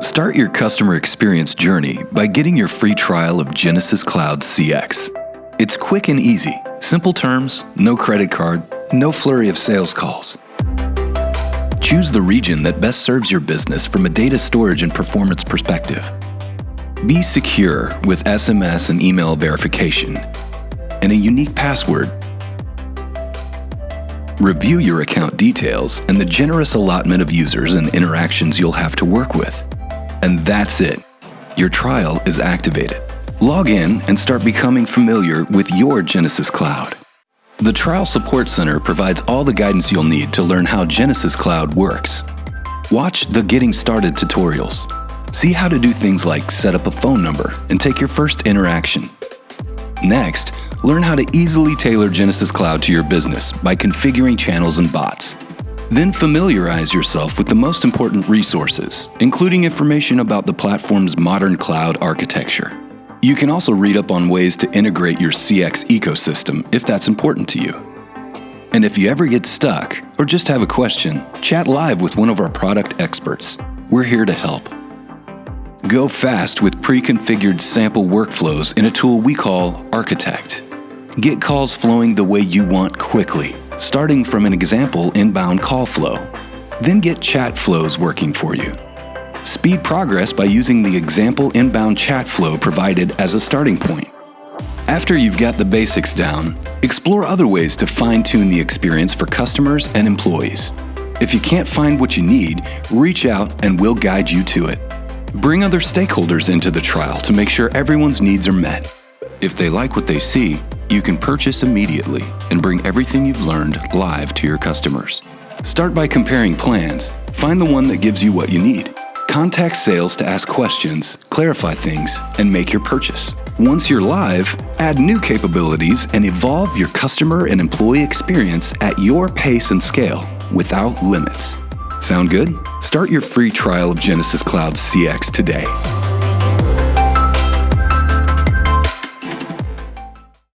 Start your customer experience journey by getting your free trial of Genesys Cloud CX. It's quick and easy, simple terms, no credit card, no flurry of sales calls. Choose the region that best serves your business from a data storage and performance perspective. Be secure with SMS and email verification and a unique password. Review your account details and the generous allotment of users and interactions you'll have to work with. And that's it. Your trial is activated. Log in and start becoming familiar with your Genesys Cloud. The Trial Support Center provides all the guidance you'll need to learn how Genesys Cloud works. Watch the Getting Started tutorials. See how to do things like set up a phone number and take your first interaction. Next, learn how to easily tailor Genesys Cloud to your business by configuring channels and bots. Then familiarize yourself with the most important resources, including information about the platform's modern cloud architecture. You can also read up on ways to integrate your CX ecosystem if that's important to you. And if you ever get stuck or just have a question, chat live with one of our product experts. We're here to help. Go fast with pre-configured sample workflows in a tool we call Architect. Get calls flowing the way you want quickly, starting from an example inbound call flow. Then get chat flows working for you. Speed progress by using the example inbound chat flow provided as a starting point. After you've got the basics down, explore other ways to fine-tune the experience for customers and employees. If you can't find what you need, reach out and we'll guide you to it. Bring other stakeholders into the trial to make sure everyone's needs are met. If they like what they see, you can purchase immediately and bring everything you've learned live to your customers. Start by comparing plans. Find the one that gives you what you need. Contact sales to ask questions, clarify things, and make your purchase. Once you're live, add new capabilities and evolve your customer and employee experience at your pace and scale without limits. Sound good? Start your free trial of Genesys Cloud CX today.